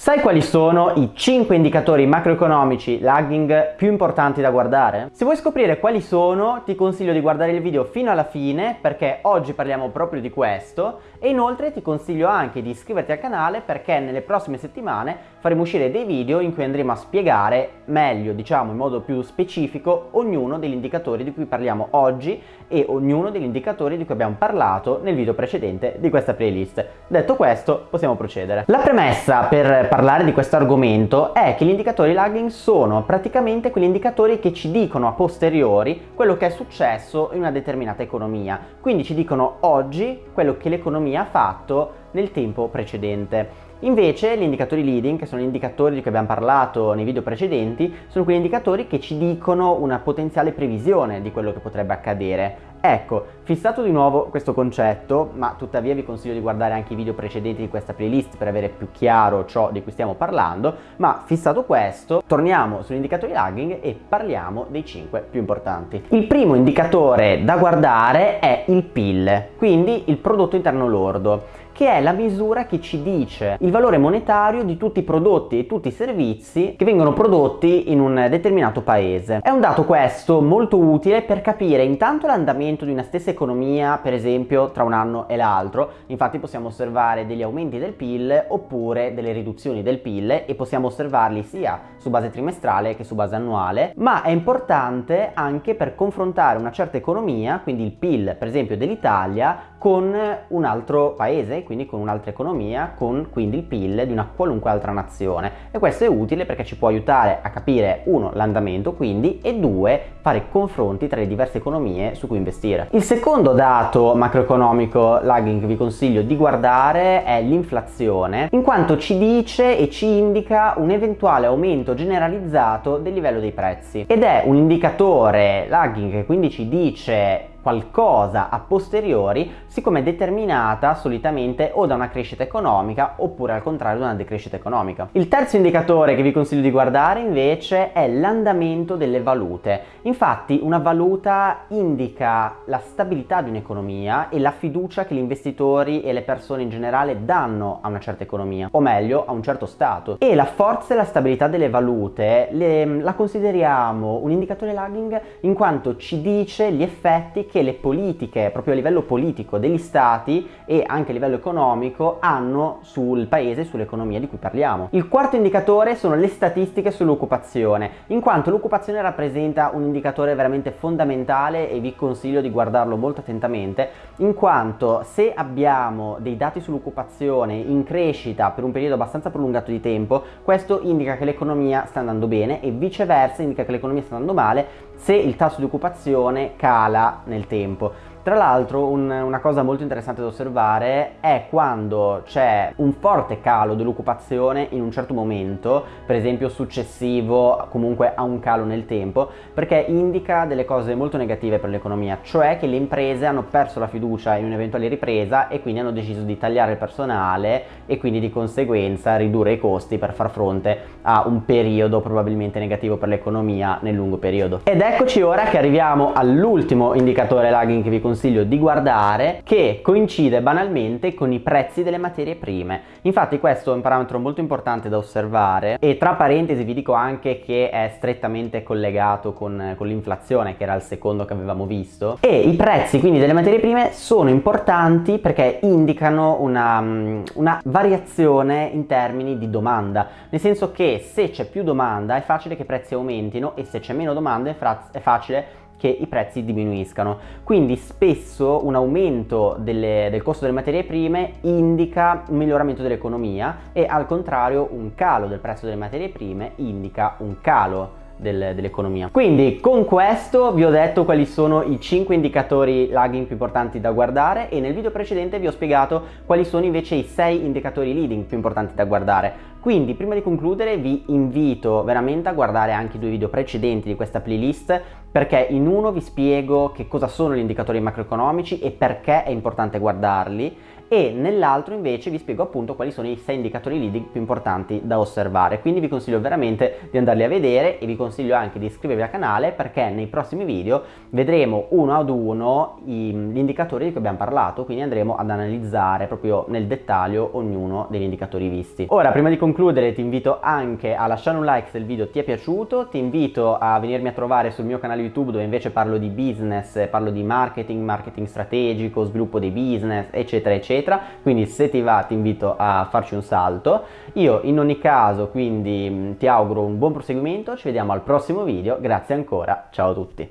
Sai quali sono i 5 indicatori macroeconomici lagging più importanti da guardare? Se vuoi scoprire quali sono ti consiglio di guardare il video fino alla fine perché oggi parliamo proprio di questo e inoltre ti consiglio anche di iscriverti al canale perché nelle prossime settimane faremo uscire dei video in cui andremo a spiegare meglio, diciamo in modo più specifico, ognuno degli indicatori di cui parliamo oggi e ognuno degli indicatori di cui abbiamo parlato nel video precedente di questa playlist. Detto questo possiamo procedere. La premessa per parlare di questo argomento è che gli indicatori lagging sono praticamente quegli indicatori che ci dicono a posteriori quello che è successo in una determinata economia. Quindi ci dicono oggi quello che l'economia ha fatto nel tempo precedente. Invece gli indicatori leading, che sono gli indicatori di cui abbiamo parlato nei video precedenti, sono quegli indicatori che ci dicono una potenziale previsione di quello che potrebbe accadere. Ecco, fissato di nuovo questo concetto, ma tuttavia vi consiglio di guardare anche i video precedenti di questa playlist per avere più chiaro ciò di cui stiamo parlando, ma fissato questo, torniamo sugli indicatori lagging e parliamo dei 5 più importanti. Il primo indicatore da guardare è il PIL, quindi il prodotto interno lordo che è la misura che ci dice il valore monetario di tutti i prodotti e tutti i servizi che vengono prodotti in un determinato paese. È un dato questo molto utile per capire intanto l'andamento di una stessa economia, per esempio tra un anno e l'altro, infatti possiamo osservare degli aumenti del PIL oppure delle riduzioni del PIL e possiamo osservarli sia su base trimestrale che su base annuale, ma è importante anche per confrontare una certa economia, quindi il PIL per esempio dell'Italia, con un altro paese, quindi con un'altra economia, con quindi il PIL di una qualunque altra nazione e questo è utile perché ci può aiutare a capire uno l'andamento quindi e due fare confronti tra le diverse economie su cui investire. Il secondo dato macroeconomico lagging che vi consiglio di guardare è l'inflazione in quanto ci dice e ci indica un eventuale aumento generalizzato del livello dei prezzi ed è un indicatore lagging che quindi ci dice qualcosa a posteriori siccome è determinata solitamente o da una crescita economica oppure al contrario da una decrescita economica. Il terzo indicatore che vi consiglio di guardare invece è l'andamento delle valute. Infatti una valuta indica la stabilità di un'economia e la fiducia che gli investitori e le persone in generale danno a una certa economia o meglio a un certo stato e la forza e la stabilità delle valute le, la consideriamo un indicatore lagging in quanto ci dice gli effetti che le politiche, proprio a livello politico degli stati e anche a livello economico hanno sul paese e sull'economia di cui parliamo. Il quarto indicatore sono le statistiche sull'occupazione, in quanto l'occupazione rappresenta un indicatore veramente fondamentale e vi consiglio di guardarlo molto attentamente, in quanto se abbiamo dei dati sull'occupazione in crescita per un periodo abbastanza prolungato di tempo, questo indica che l'economia sta andando bene e viceversa indica che l'economia sta andando male se il tasso di occupazione cala nel tempo. Tra l'altro un, una cosa molto interessante da osservare è quando c'è un forte calo dell'occupazione in un certo momento, per esempio successivo comunque a un calo nel tempo, perché indica delle cose molto negative per l'economia, cioè che le imprese hanno perso la fiducia in un'eventuale ripresa e quindi hanno deciso di tagliare il personale e quindi di conseguenza ridurre i costi per far fronte a un periodo probabilmente negativo per l'economia nel lungo periodo. Ed eccoci ora che arriviamo all'ultimo indicatore lagging che vi consiglio di guardare che coincide banalmente con i prezzi delle materie prime. Infatti questo è un parametro molto importante da osservare e tra parentesi vi dico anche che è strettamente collegato con, con l'inflazione che era il secondo che avevamo visto e i prezzi quindi delle materie prime sono importanti perché indicano una, una variazione in termini di domanda nel senso che se c'è più domanda è facile che i prezzi aumentino e se c'è meno domanda è, è facile che i prezzi diminuiscano. Quindi spesso un aumento delle, del costo delle materie prime indica un miglioramento dell'economia e al contrario un calo del prezzo delle materie prime indica un calo del, dell'economia. Quindi con questo vi ho detto quali sono i 5 indicatori lagging più importanti da guardare e nel video precedente vi ho spiegato quali sono invece i 6 indicatori leading più importanti da guardare. Quindi prima di concludere vi invito veramente a guardare anche i due video precedenti di questa playlist perché in uno vi spiego che cosa sono gli indicatori macroeconomici e perché è importante guardarli e nell'altro invece vi spiego appunto quali sono i 6 indicatori leading più importanti da osservare, quindi vi consiglio veramente di andarli a vedere e vi consiglio anche di iscrivervi al canale perché nei prossimi video vedremo uno ad uno gli indicatori di cui abbiamo parlato, quindi andremo ad analizzare proprio nel dettaglio ognuno degli indicatori visti. Ora prima di concludere ti invito anche a lasciare un like se il video ti è piaciuto, ti invito a venirmi a trovare sul mio canale YouTube dove invece parlo di business, parlo di marketing, marketing strategico, sviluppo dei business, eccetera, eccetera. Quindi se ti va ti invito a farci un salto. Io in ogni caso quindi ti auguro un buon proseguimento, ci vediamo al prossimo video, grazie ancora, ciao a tutti.